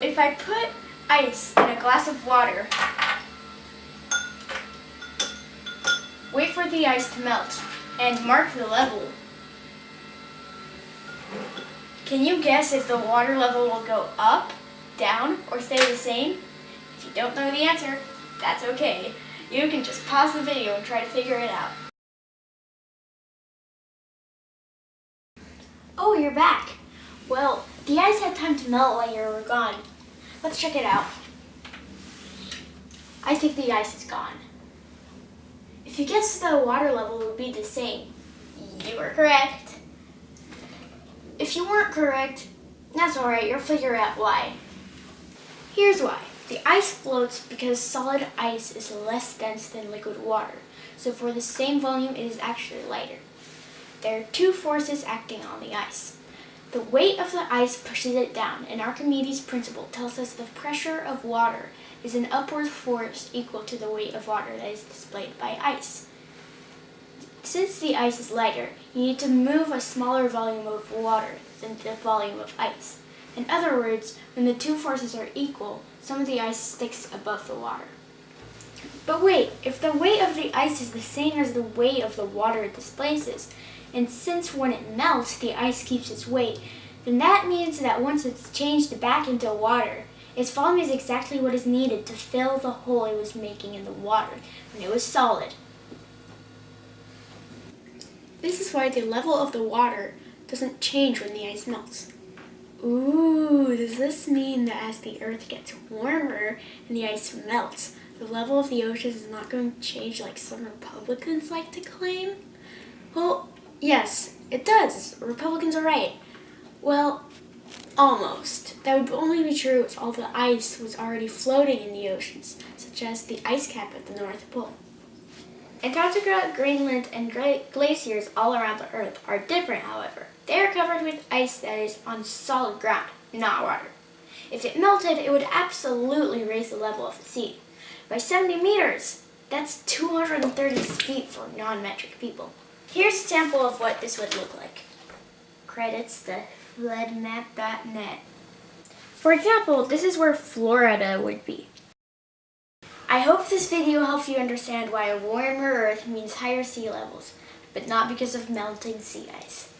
If I put ice in a glass of water, wait for the ice to melt, and mark the level. Can you guess if the water level will go up, down, or stay the same? If you don't know the answer, that's okay. You can just pause the video and try to figure it out. Oh, you're back. Well, the ice had time to melt while you were gone. Let's check it out. I think the ice is gone. If you guessed the water level would be the same, you were correct. If you weren't correct, that's alright, you'll figure out why. Here's why. The ice floats because solid ice is less dense than liquid water, so for the same volume it is actually lighter. There are two forces acting on the ice. The weight of the ice pushes it down, and Archimedes' principle tells us the pressure of water is an upward force equal to the weight of water that is displayed by ice. Since the ice is lighter, you need to move a smaller volume of water than the volume of ice. In other words, when the two forces are equal, some of the ice sticks above the water. But wait, if the weight of the ice is the same as the weight of the water it displaces, and since when it melts the ice keeps its weight, then that means that once it's changed back into water, its volume is exactly what is needed to fill the hole it was making in the water when it was solid. This is why the level of the water doesn't change when the ice melts. Ooh, does this mean that as the earth gets warmer and the ice melts, the level of the oceans is not going to change like some Republicans like to claim? Well, yes, it does. Republicans are right. Well, almost. That would only be true if all the ice was already floating in the oceans, such as the ice cap at the North Pole. Antarctica, Greenland, and great glaciers all around the Earth are different, however. They are covered with ice that is on solid ground, not water. If it melted, it would absolutely raise the level of the sea. By 70 meters! That's 230 feet for non-metric people. Here's a sample of what this would look like. Credits to floodmap.net. For example, this is where Florida would be. I hope this video helps you understand why a warmer Earth means higher sea levels, but not because of melting sea ice.